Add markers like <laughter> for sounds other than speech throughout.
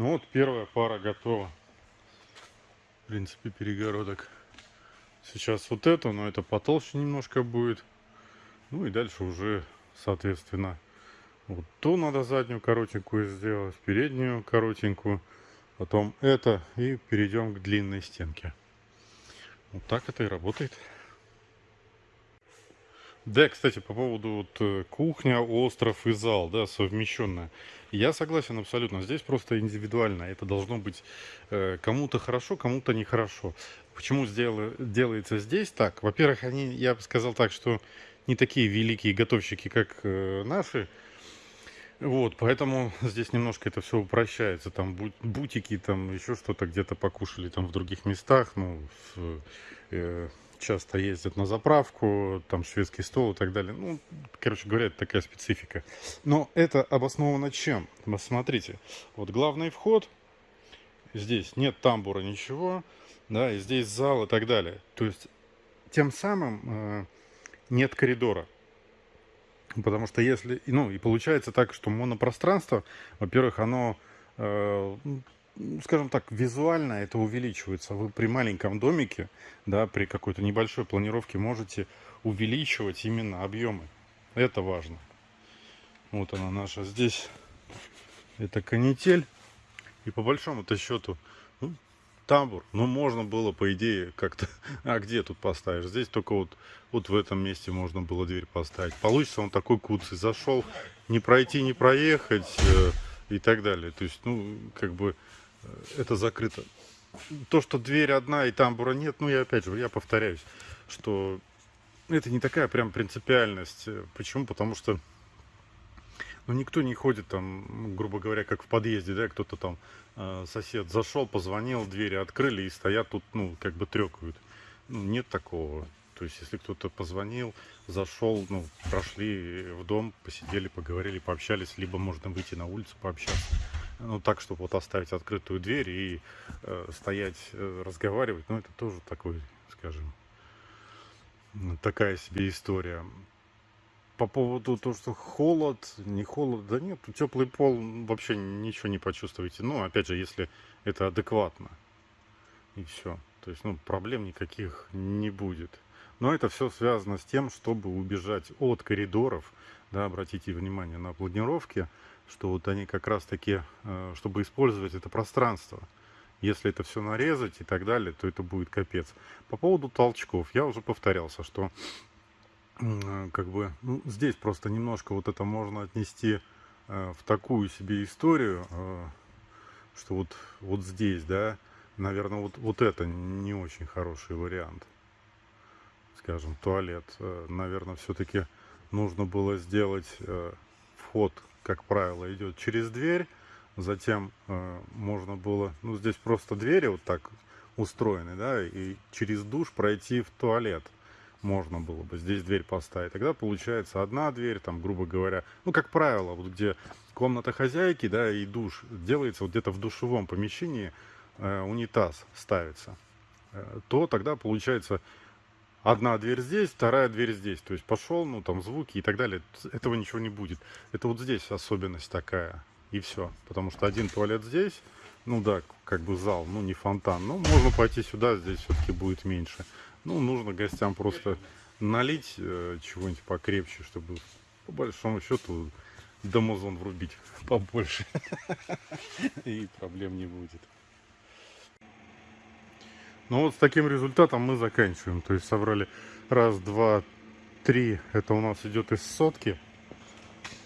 Ну вот первая пара готова. В принципе, перегородок. Сейчас вот эту, но это потолще немножко будет. Ну и дальше уже, соответственно, вот ту надо заднюю коротенькую сделать, переднюю коротенькую. Потом это и перейдем к длинной стенке. Вот так это и работает. Да, кстати, по поводу вот э, кухня, остров и зал, да, совмещенная. Я согласен абсолютно. Здесь просто индивидуально. Это должно быть э, кому-то хорошо, кому-то нехорошо. Почему сдела, делается здесь так? Во-первых, они, я бы сказал так, что не такие великие готовщики, как э, наши. Вот, поэтому здесь немножко это все упрощается. Там бутики, там еще что-то где-то покушали там в других местах. Ну, в, э, часто ездят на заправку, там шведский стол и так далее. Ну, короче говоря, это такая специфика. Но это обосновано чем? Смотрите, вот главный вход, здесь нет тамбура, ничего, да, и здесь зал и так далее. То есть, тем самым э, нет коридора. Потому что если, ну, и получается так, что монопространство, во-первых, оно э, скажем так, визуально это увеличивается. Вы при маленьком домике, да, при какой-то небольшой планировке можете увеличивать именно объемы. Это важно. Вот она наша здесь. Это канитель. И по большому-то счету, ну, тамбур. Ну, можно было, по идее, как-то... <laughs> А где тут поставишь? Здесь только вот, вот в этом месте можно было дверь поставить. Получится он такой куцый. Зашел, не пройти, не проехать э, и так далее. То есть, ну, как бы это закрыто. То, что дверь одна и тамбура нет, ну, я опять же, я повторяюсь, что это не такая прям принципиальность. Почему? Потому что ну, никто не ходит там, грубо говоря, как в подъезде, да, кто-то там, э, сосед зашел, позвонил, двери открыли и стоят тут, ну, как бы трекают. Ну, нет такого. То есть, если кто-то позвонил, зашел, ну, прошли в дом, посидели, поговорили, пообщались, либо можно выйти на улицу пообщаться ну, так, чтобы вот оставить открытую дверь и э, стоять, э, разговаривать, ну, это тоже такой, скажем, такая себе история. По поводу того, что холод, не холод, да нет, теплый пол вообще ничего не почувствуете. Ну, опять же, если это адекватно. И все. То есть, ну, проблем никаких не будет. Но это все связано с тем, чтобы убежать от коридоров. Да, обратите внимание на планировки что вот они как раз таки, э, чтобы использовать это пространство. Если это все нарезать и так далее, то это будет капец. По поводу толчков, я уже повторялся, что э, как бы ну, здесь просто немножко вот это можно отнести э, в такую себе историю, что вот, вот здесь, да, наверное, вот, вот это не очень хороший вариант. Скажем, туалет. Наверное, все-таки нужно было сделать вход как правило, идет через дверь. Затем э, можно было, ну здесь просто двери вот так устроены, да, и через душ пройти в туалет можно было бы здесь дверь поставить. Тогда получается одна дверь, там, грубо говоря, ну, как правило, вот где комната хозяйки, да, и душ делается вот где-то в душевом помещении, э, унитаз ставится, э, то тогда получается одна дверь здесь, вторая дверь здесь. То есть пошел, ну там звуки и так далее. Этого ничего не будет. Это вот здесь особенность такая. И все. Потому что один туалет здесь, ну да, как бы зал, ну не фонтан. Ну, можно пойти сюда, здесь все-таки будет меньше. Ну, нужно гостям просто налить э, чего-нибудь покрепче, чтобы по большому счету домозон врубить <laughs> побольше. <laughs> И проблем не будет. Ну вот с таким результатом мы заканчиваем. То есть собрали раз, два, три. Это у нас идет из сотки.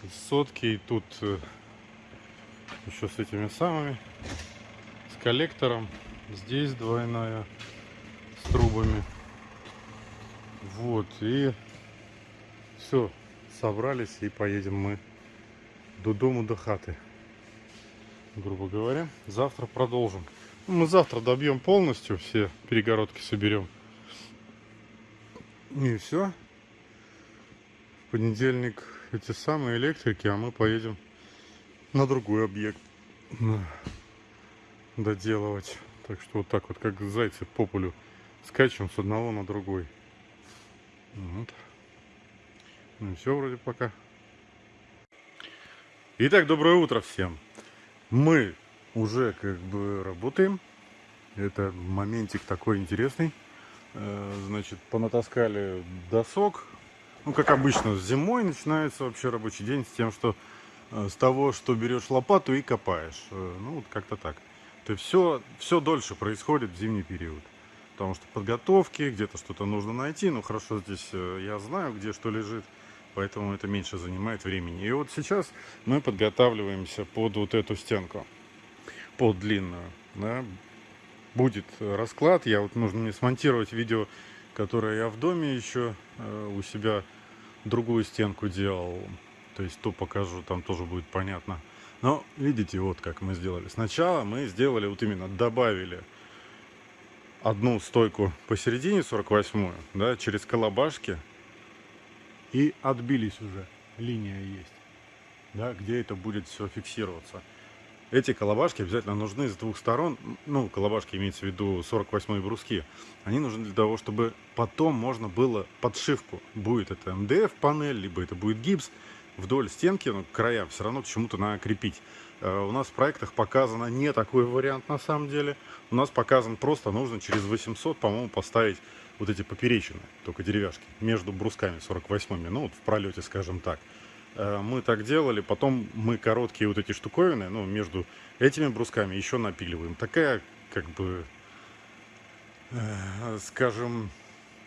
Из сотки. И тут э, еще с этими самыми. С коллектором. Здесь двойная. С трубами. Вот. И все. Собрались и поедем мы до дому, до хаты. Грубо говоря. Завтра продолжим. Мы завтра добьем полностью, все перегородки соберем. И все. В понедельник эти самые электрики, а мы поедем на другой объект доделывать. Так что вот так вот, как зайцы по полю, скачем с одного на другой. Вот. Ну и все вроде пока. Итак, доброе утро всем. Мы уже как бы работаем. Это моментик такой интересный. Э, значит, понатаскали досок. Ну, как обычно, зимой начинается вообще рабочий день с тем, что э, с того, что берешь лопату и копаешь. Э, ну, вот как-то так. То есть все, все дольше происходит в зимний период. Потому что подготовки, где-то что-то нужно найти. Ну, хорошо, здесь я знаю, где что лежит. Поэтому это меньше занимает времени. И вот сейчас мы подготавливаемся под вот эту стенку. Под длинную. Да будет расклад. Я вот нужно мне смонтировать видео, которое я в доме еще э, у себя другую стенку делал. То есть то покажу, там тоже будет понятно. Но видите, вот как мы сделали. Сначала мы сделали вот именно добавили одну стойку посередине 48 да, через колобашки и отбились уже. Линия есть, да, где это будет все фиксироваться. Эти колобашки обязательно нужны с двух сторон. Ну, колобашки имеется в виду 48 бруски. Они нужны для того, чтобы потом можно было подшивку. Будет это МДФ панель, либо это будет гипс. Вдоль стенки, ну, края все равно к чему-то надо крепить. Uh, у нас в проектах показано не такой вариант на самом деле. У нас показан просто нужно через 800, по-моему, поставить вот эти поперечины, только деревяшки, между брусками 48-ми, ну вот в пролете, скажем так. Э, мы так делали, потом мы короткие вот эти штуковины, ну, между этими брусками еще напиливаем. Такая, как бы, э, скажем,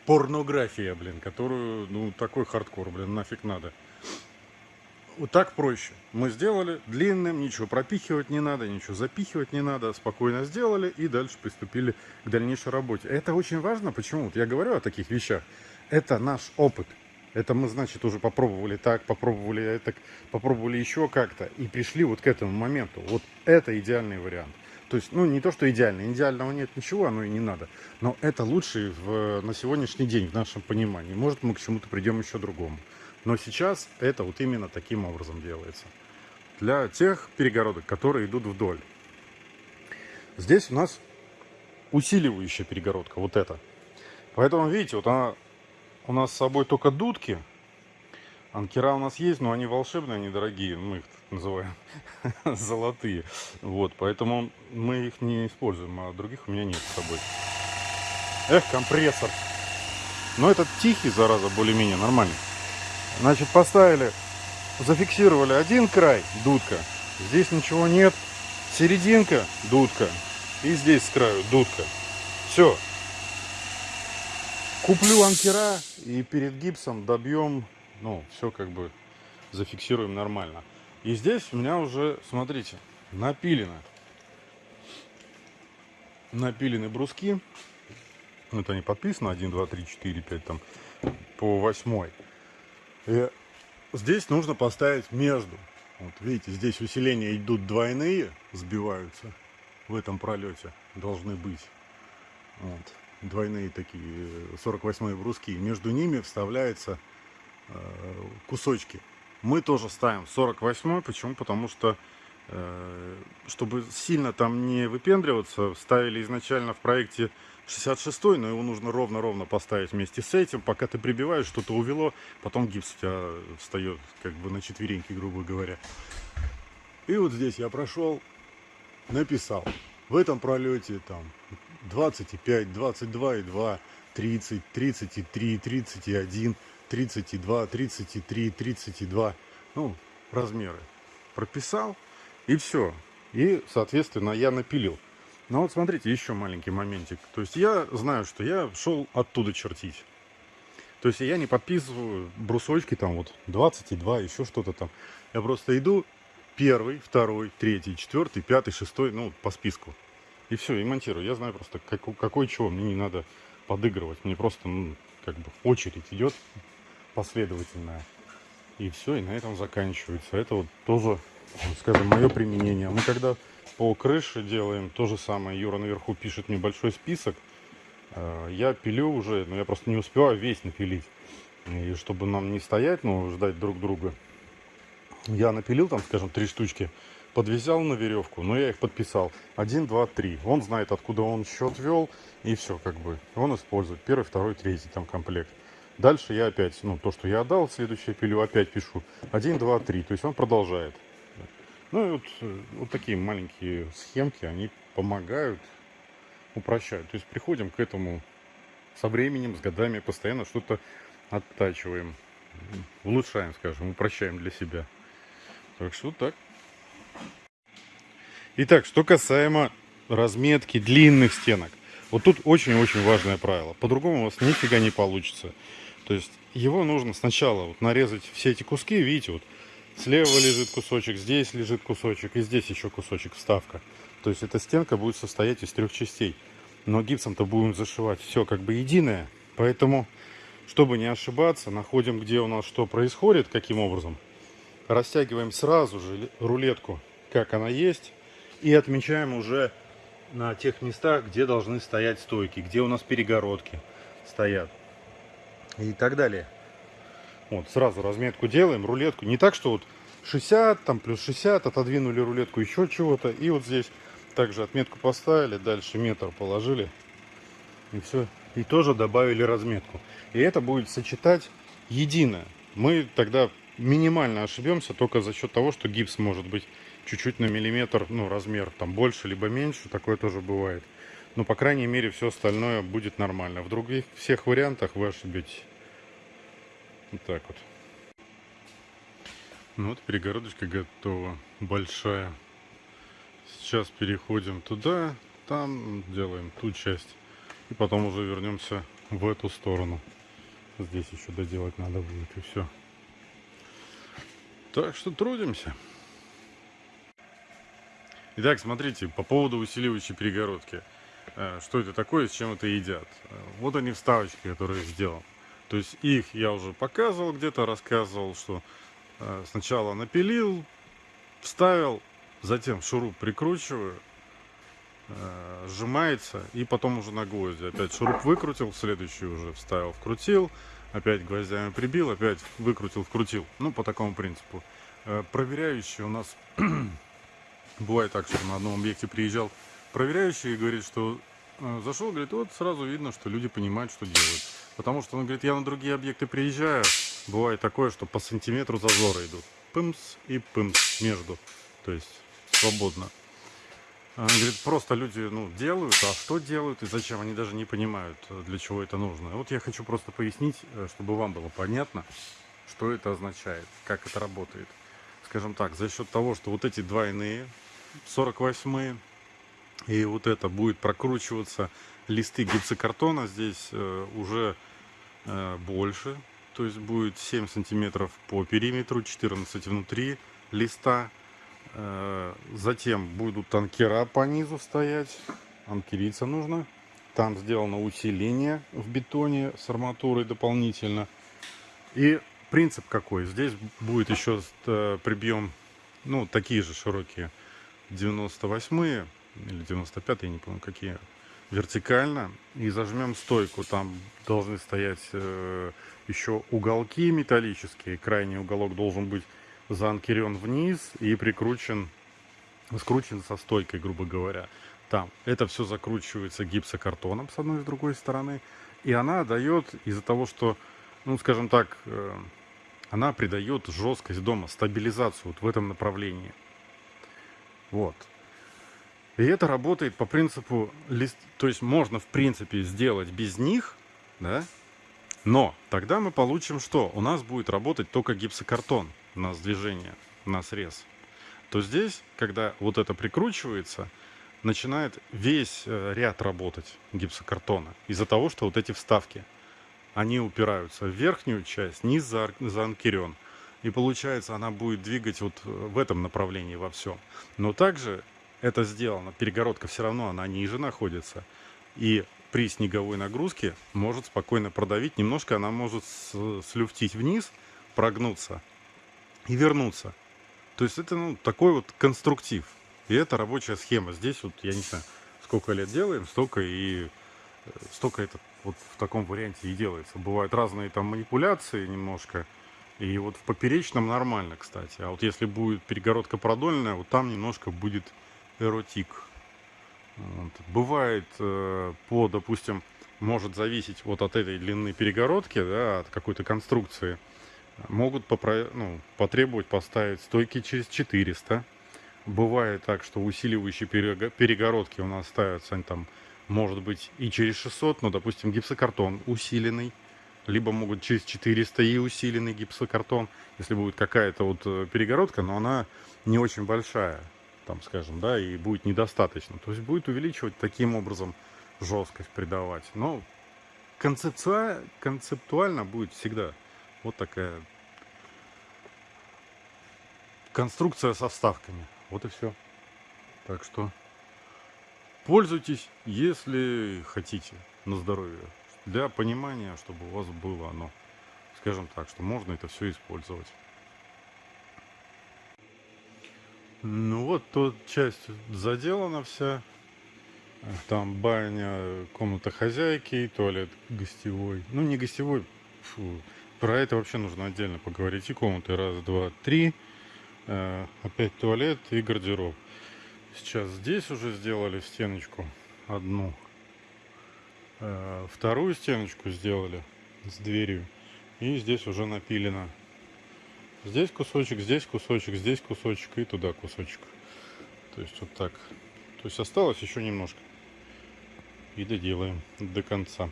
порнография, блин, которую, ну, такой хардкор, блин, нафиг надо. Вот так проще. Мы сделали длинным, ничего пропихивать не надо, ничего запихивать не надо, спокойно сделали и дальше приступили к дальнейшей работе. Это очень важно, почему? Вот я говорю о таких вещах. Это наш опыт. Это мы, значит, уже попробовали так, попробовали это, попробовали еще как-то. И пришли вот к этому моменту. Вот это идеальный вариант. То есть, ну, не то, что идеальный. Идеального нет ничего, оно и не надо. Но это лучший в, на сегодняшний день, в нашем понимании. Может, мы к чему-то придем еще другому. Но сейчас это вот именно таким образом делается. Для тех перегородок, которые идут вдоль. Здесь у нас усиливающая перегородка, вот эта. Поэтому, видите, вот она у нас с собой только дудки. Анкера у нас есть, но они волшебные, они дорогие. Мы их называем <laughs> золотые. Вот, поэтому мы их не используем, а других у меня нет с собой. Эх, компрессор. Но этот тихий, зараза, более-менее нормальный. Значит, поставили, зафиксировали один край, дудка. Здесь ничего нет. Серединка, дудка. И здесь с краю дудка. Все, Куплю анкера и перед гипсом добьем, ну, все как бы зафиксируем нормально. И здесь у меня уже, смотрите, напилено. Напилены бруски. Это не подписано, 1, 2, 3, 4, 5, там, по восьмой. И здесь нужно поставить между. Вот видите, здесь усиления идут двойные, сбиваются в этом пролете, должны быть. Вот двойные такие 48 бруски, между ними вставляются э, кусочки. Мы тоже ставим 48, почему? Потому что, э, чтобы сильно там не выпендриваться, ставили изначально в проекте 66, но его нужно ровно-ровно поставить вместе с этим. Пока ты прибиваешь, что-то увело, потом гипс у тебя встает как бы на четвереньки, грубо говоря. И вот здесь я прошел, написал. В этом пролете там 25, 22 и 2, 30, 33, 31, 32, 33, 32. Ну, размеры. Прописал и все. И, соответственно, я напилил. Но вот смотрите, еще маленький моментик. То есть я знаю, что я шел оттуда чертить. То есть я не подписываю брусочки там вот 22, еще что-то там. Я просто иду первый, второй, третий, четвертый, пятый, шестой, ну, по списку. И все, и монтирую. Я знаю просто, как, какой чего. Мне не надо подыгрывать. Мне просто, ну, как бы очередь идет последовательная. И все, и на этом заканчивается. Это вот тоже, скажем, мое применение. Мы когда по крыше делаем то же самое, Юра наверху пишет небольшой список. Э, я пилю уже, но я просто не успеваю весь напилить. И чтобы нам не стоять, но ждать друг друга, я напилил там, скажем, три штучки подвязал на веревку, но я их подписал. 1, 2, 3. Он знает, откуда он счет вел, и все, как бы. Он использует первый, второй, третий там комплект. Дальше я опять, ну, то, что я отдал, следующее пилю, опять пишу. 1, 2, 3. То есть он продолжает. Ну и вот, э, вот такие маленькие схемки, они помогают, упрощают. То есть приходим к этому со временем, с годами, постоянно что-то оттачиваем, улучшаем, скажем, упрощаем для себя. Так что так. Итак, что касаемо разметки длинных стенок. Вот тут очень-очень важное правило. По-другому у вас нифига не получится. То есть его нужно сначала вот нарезать все эти куски. Видите, вот слева лежит кусочек, здесь лежит кусочек и здесь еще кусочек вставка. То есть эта стенка будет состоять из трех частей. Но гипсом-то будем зашивать все как бы единое. Поэтому, чтобы не ошибаться, находим, где у нас что происходит, каким образом. Растягиваем сразу же рулетку, как она есть. И отмечаем уже на тех местах, где должны стоять стойки, где у нас перегородки стоят и так далее. Вот, сразу разметку делаем, рулетку. Не так, что вот 60, там плюс 60, отодвинули рулетку еще чего-то. И вот здесь также отметку поставили, дальше метр положили. И все. И тоже добавили разметку. И это будет сочетать единое. Мы тогда минимально ошибемся только за счет того, что гипс может быть чуть-чуть на миллиметр, ну, размер там больше либо меньше, такое тоже бывает. Но, по крайней мере, все остальное будет нормально. В других всех вариантах вы ошибетесь. Вот так вот. Ну вот перегородочка готова, большая. Сейчас переходим туда, там делаем ту часть. И потом уже вернемся в эту сторону. Здесь еще доделать надо будет и все. Так что трудимся. Итак, смотрите, по поводу усиливающей перегородки. Э, что это такое, с чем это едят? Э, вот они вставочки, которые я сделал. То есть их я уже показывал где-то, рассказывал, что э, сначала напилил, вставил, затем шуруп прикручиваю, сжимается и потом уже на гвозди. Опять шуруп выкрутил, следующий уже вставил, вкрутил, опять гвоздями прибил, опять выкрутил, вкрутил. Ну, по такому принципу. Проверяющий у нас <clears throat> Бывает так, что на одном объекте приезжал проверяющий и говорит, что э, зашел, говорит, вот сразу видно, что люди понимают, что делают. Потому что он говорит, я на другие объекты приезжаю, бывает такое, что по сантиметру зазоры идут. Пымс и пымс между. То есть свободно. Он говорит, просто люди ну, делают, а что делают и зачем, они даже не понимают, для чего это нужно. Вот я хочу просто пояснить, э, чтобы вам было понятно, что это означает, как это работает. Скажем так, за счет того, что вот эти двойные 48 и вот это будет прокручиваться листы гипсокартона. Здесь э, уже э, больше. То есть будет 7 сантиметров по периметру 14 внутри листа. Э, затем будут танкера по низу стоять. Анкериться нужно. Там сделано усиление в бетоне с арматурой дополнительно. И принцип какой? Здесь будет еще прибьем ну такие же широкие 98 или 95 я не помню какие, вертикально. И зажмем стойку. Там должны стоять э, еще уголки металлические. Крайний уголок должен быть заанкерен вниз и прикручен, скручен со стойкой, грубо говоря. Там это все закручивается гипсокартоном с одной и с другой стороны. И она дает из-за того, что, ну, скажем так, э, она придает жесткость дома, стабилизацию вот в этом направлении. Вот. И это работает по принципу, лист, то есть можно в принципе сделать без них, да, но тогда мы получим что? У нас будет работать только гипсокартон на движение, на срез. То здесь, когда вот это прикручивается, начинает весь э, ряд работать гипсокартона. Из-за того, что вот эти вставки, они упираются в верхнюю часть, низ заанкерен. И получается, она будет двигать вот э, в этом направлении во всем. Но также это сделано, перегородка все равно, она ниже находится. И при снеговой нагрузке может спокойно продавить. Немножко она может слюфтить вниз, прогнуться и вернуться. То есть это ну, такой вот конструктив. И это рабочая схема. Здесь вот, я не знаю, сколько лет делаем, столько и э, столько это вот в таком варианте и делается. Бывают разные там манипуляции немножко. И вот в поперечном нормально, кстати. А вот если будет перегородка продольная, вот там немножко будет эротик. Вот. Бывает э, по, допустим, может зависеть вот от этой длины перегородки, да, от какой-то конструкции. Могут попро... ну, потребовать поставить стойки через 400 Бывает так, что усиливающие перегородки у нас ставятся они там, может быть, и через 600, но, допустим, гипсокартон усиленный, либо могут через 400 и усиленный гипсокартон, если будет какая-то вот э, перегородка, но она не очень большая, там, скажем, да, и будет недостаточно. То есть будет увеличивать таким образом жесткость придавать. Но концептуально, концептуально будет всегда вот такая конструкция со вставками. Вот и все. Так что пользуйтесь, если хотите, на здоровье. Для понимания, чтобы у вас было оно, скажем так, что можно это все использовать. Ну вот, тут часть заделана вся. Там баня, комната хозяйки, туалет гостевой. Ну, не гостевой, фу. Про это вообще нужно отдельно поговорить. И комнаты раз, два, три. Э, опять туалет и гардероб. Сейчас здесь уже сделали стеночку одну. Э, вторую стеночку сделали с дверью. И здесь уже напилено. Здесь кусочек, здесь кусочек, здесь кусочек и туда кусочек. То есть вот так. То есть осталось еще немножко. И доделаем до конца.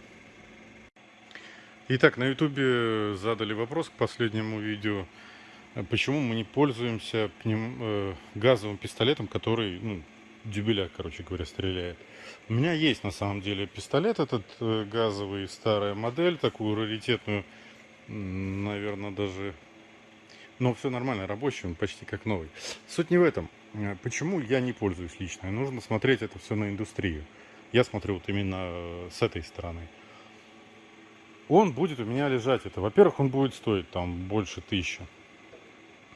Итак, на ютубе задали вопрос к последнему видео. Почему мы не пользуемся ним, э, газовым пистолетом, который, ну, дюбеля, короче говоря, стреляет. У меня есть на самом деле пистолет этот э, газовый, старая модель, такую раритетную, наверное, даже... Но все нормально, рабочий, он почти как новый. Суть не в этом. Э, почему я не пользуюсь лично? Нужно смотреть это все на индустрию. Я смотрю вот именно э, с этой стороны. Он будет у меня лежать. Это, во-первых, он будет стоить там больше тысячи.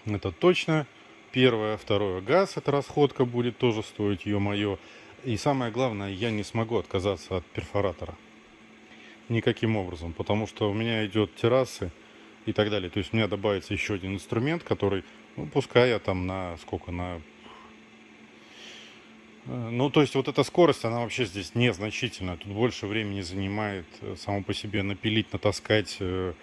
Это точно. Первое, второе, газ, эта расходка будет тоже стоить, ё-моё. И самое главное, я не смогу отказаться от перфоратора. Никаким образом, потому что у меня идет террасы и так далее. То есть у меня добавится еще один инструмент, который, ну, пускай я там на сколько, на... Э, ну, то есть вот эта скорость, она вообще здесь незначительная. Тут больше времени занимает э, само по себе напилить, натаскать, э,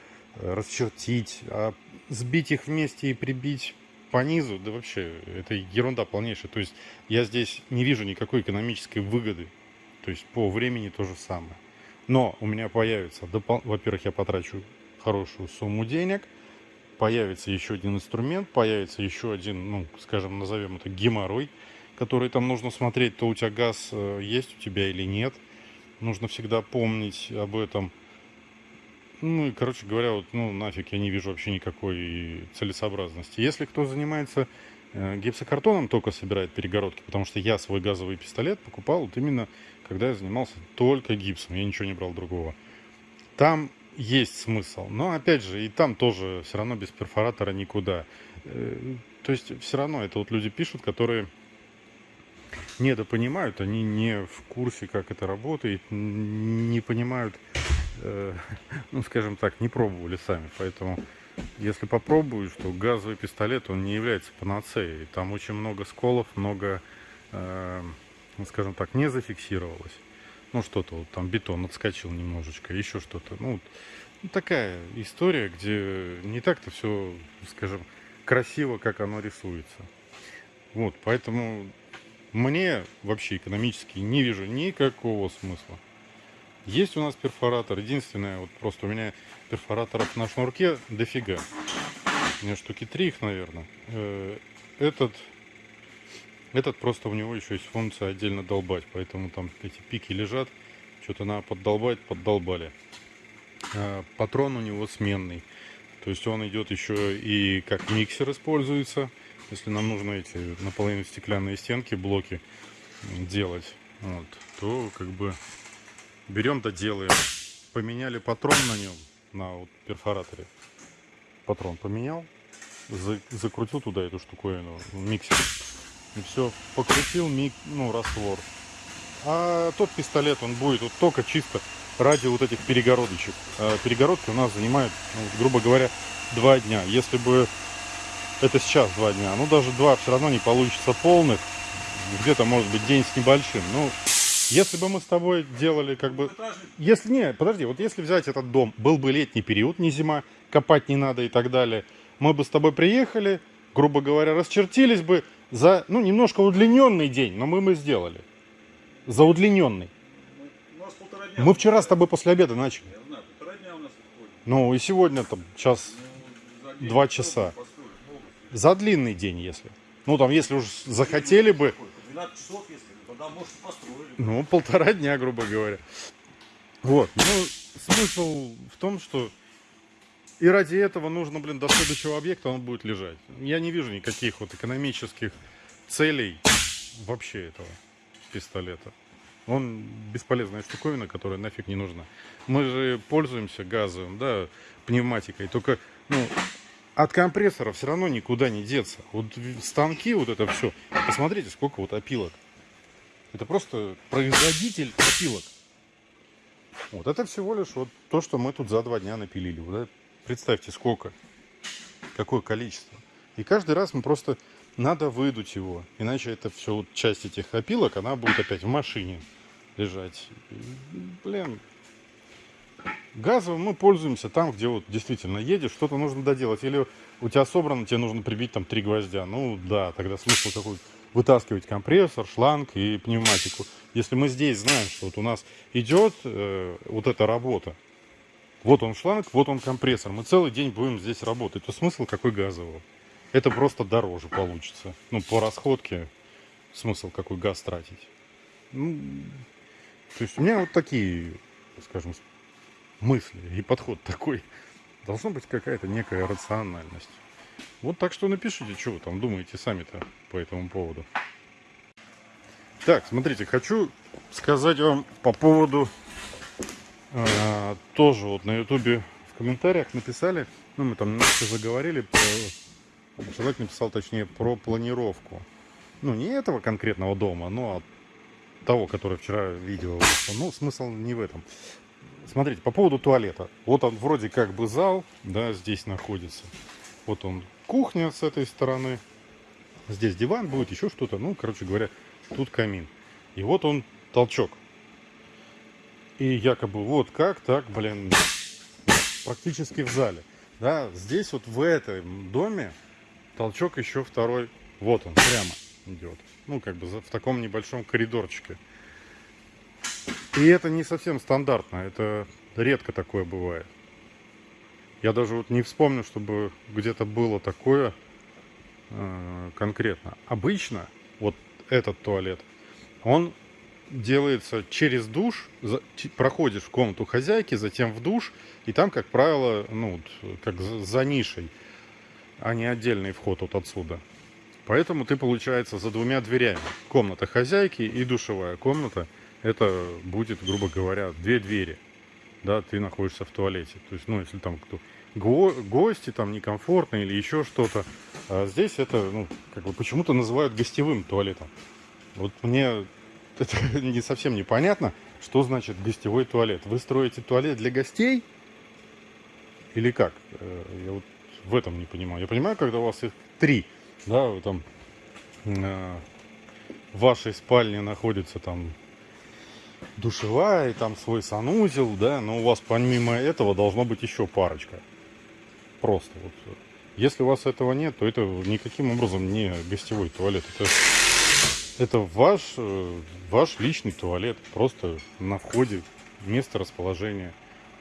расчертить, а сбить их вместе и прибить по низу, да вообще, это ерунда полнейшая. То есть я здесь не вижу никакой экономической выгоды. То есть по времени то же самое. Но у меня появится, допол... во-первых, я потрачу хорошую сумму денег, появится еще один инструмент, появится еще один, ну, скажем, назовем это геморрой, который там нужно смотреть, то у тебя газ э, есть у тебя или нет. Нужно всегда помнить об этом. Ну и, короче говоря, вот, ну, нафиг я не вижу вообще никакой целесообразности. Если кто занимается э, гипсокартоном, только собирает перегородки, потому что я свой газовый пистолет покупал вот именно, когда я занимался только гипсом, я ничего не брал другого. Там есть смысл, но, опять же, и там тоже все равно без перфоратора никуда. Э, то есть, все равно это вот люди пишут, которые недопонимают, они не в курсе, как это работает, не понимают Э, <laughs> ну, скажем так, не пробовали сами. Поэтому, если попробую, что газовый пистолет, он не является панацеей. Там очень много сколов, много, э, ну, скажем так, не зафиксировалось. Ну, что-то, вот там бетон отскочил немножечко, еще что-то. Ну, такая история, где не так-то все, скажем, красиво, как оно рисуется. Вот, поэтому мне вообще экономически не вижу никакого смысла. Есть у нас перфоратор. Единственное, вот просто у меня перфораторов на шнурке дофига. У меня штуки три их, наверное. Э, этот, этот просто у него еще есть функция отдельно долбать. Поэтому там эти пики лежат. Что-то надо поддолбать, поддолбали. Э, патрон у него сменный. То есть он идет еще и как миксер используется. Если нам нужно эти наполовину стеклянные стенки, блоки делать, вот, то как бы берем доделаем. Поменяли патрон на нем, на вот перфораторе. Патрон поменял, за, закрутил туда эту штуковину, миксер. И все, покрутил мик, ну, раствор. А тот пистолет, он будет вот только чисто ради вот этих перегородочек. А перегородки у нас занимают, ну, грубо говоря, два дня. Если бы это сейчас два дня, ну даже два все равно не получится полных. Где-то может быть день с небольшим. Ну, если бы мы с тобой делали как бы... Если не, подожди, вот если взять этот дом, был бы летний период, не зима, копать не надо и так далее, мы бы с тобой приехали, грубо говоря, расчертились бы, за, ну, немножко удлиненный день, но мы мы сделали. За удлиненный. Мы- вчера с тобой после обеда начали. Ну и сегодня там час, Ну, Два часа. за длинный день, если. Ну там, если уж захотели бы, Какой? По 12 часов, если, тогда, может, построили. ну, полтора дня, грубо говоря. Вот, ну, смысл в том, что и ради этого нужно, блин, до следующего объекта он будет лежать. Я не вижу никаких вот экономических целей вообще этого пистолета. Он бесполезная штуковина, которая нафиг не нужна. Мы же пользуемся газовым, да, пневматикой, только, ну, от компрессора все равно никуда не деться. Вот станки, вот это все. Посмотрите, сколько вот опилок. Это просто производитель опилок. Вот это всего лишь вот то, что мы тут за два дня напилили. Вот представьте, сколько. Какое количество. И каждый раз мы просто надо выдуть его. Иначе это все вот часть этих опилок, она будет опять в машине лежать. Блин. Газовым мы пользуемся там, где вот действительно едешь, что-то нужно доделать. Или у тебя собрано, тебе нужно прибить там три гвоздя. Ну да, тогда смысл какой вытаскивать компрессор, шланг и пневматику. Если мы здесь знаем, что вот у нас идет э, вот эта работа, вот он шланг, вот он компрессор, мы целый день будем здесь работать, то смысл какой газового? Это просто дороже получится. Ну, по расходке смысл какой газ тратить. Ну, то есть у меня вот такие, скажем, мысли и подход такой. Должна быть какая-то некая рациональность. Вот так что напишите, что вы там думаете сами-то по этому поводу. Так, смотрите, хочу сказать вам по поводу э, тоже вот на ютубе в комментариях написали, ну мы там немножко заговорили, про, человек написал точнее про планировку. Ну не этого конкретного дома, но от того, который вчера видео вышло. Ну смысл не в этом. Смотрите, по поводу туалета. Вот он вроде как бы зал, да, здесь находится. Вот он кухня с этой стороны. Здесь диван будет, еще что-то. Ну, короче говоря, тут камин. И вот он толчок. И якобы вот как так, блин, практически в зале. Да, здесь вот в этом доме толчок еще второй. Вот он, прямо идет. Ну, как бы в таком небольшом коридорчике. И это не совсем стандартно. Это редко такое бывает. Я даже вот не вспомню, чтобы где-то было такое э, конкретно. Обычно вот этот туалет, он делается через душ, за- проходишь в комнату хозяйки, затем в душ, и там, как правило, ну, как за, за нишей, а не отдельный вход вот отсюда. Поэтому ты, получается, за двумя дверями. Комната хозяйки и душевая комната. Это будет, грубо говоря, две двери. Да, ты находишься в туалете. То есть, ну, если там кто го- гости, там некомфортно или еще что-то. А здесь это, ну, как бы почему-то называют гостевым туалетом. Вот мне <laughs> это не совсем непонятно, что значит гостевой туалет. Вы строите туалет для гостей? Или как? Э, Я вот в этом не понимаю. Я понимаю, когда у вас их три, да, вы там э, в вашей спальне находится там душевая, и там свой санузел, да, но у вас помимо этого должно быть еще парочка. Просто вот. Если у вас этого нет, то это никаким образом не гостевой туалет. Это, это ваш, э, ваш личный туалет, просто на входе, место расположения.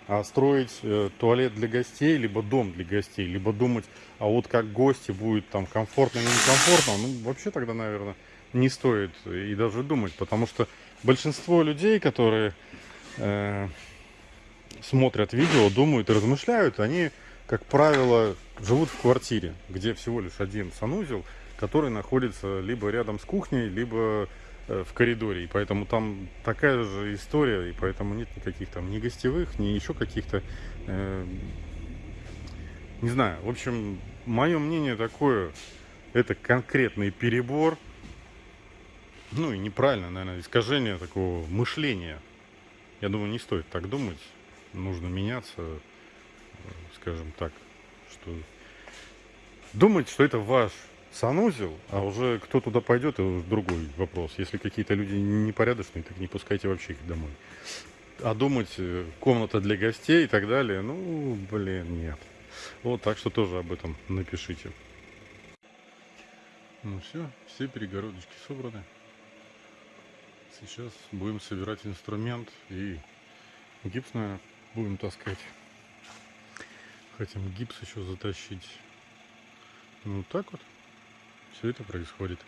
А строить э, туалет для гостей, либо дом для гостей, либо думать, а вот как гости будет там комфортно или некомфортно, ну вообще тогда, наверное, не стоит и даже думать, потому что большинство людей, которые э, смотрят видео, думают и размышляют, они, как правило, живут в квартире, где всего лишь один санузел, который находится либо рядом с кухней, либо э, в коридоре. И поэтому там такая же история, и поэтому нет никаких там ни гостевых, ни еще каких-то... э, не знаю, в общем, мое мнение такое, это конкретный перебор, ну и неправильно, наверное, искажение такого мышления. Я думаю, не стоит так думать. Нужно меняться, скажем так, что думать, что это ваш санузел, а уже кто туда пойдет, это уже другой вопрос. Если какие-то люди непорядочные, так не пускайте вообще их домой. А думать, э, комната для гостей и так далее, ну, блин, нет. Вот, так что тоже об этом напишите. Ну все, все перегородочки собраны. Сейчас будем собирать инструмент и гипс, наверное, будем таскать. Хотим гипс еще затащить. Ну так вот все это происходит.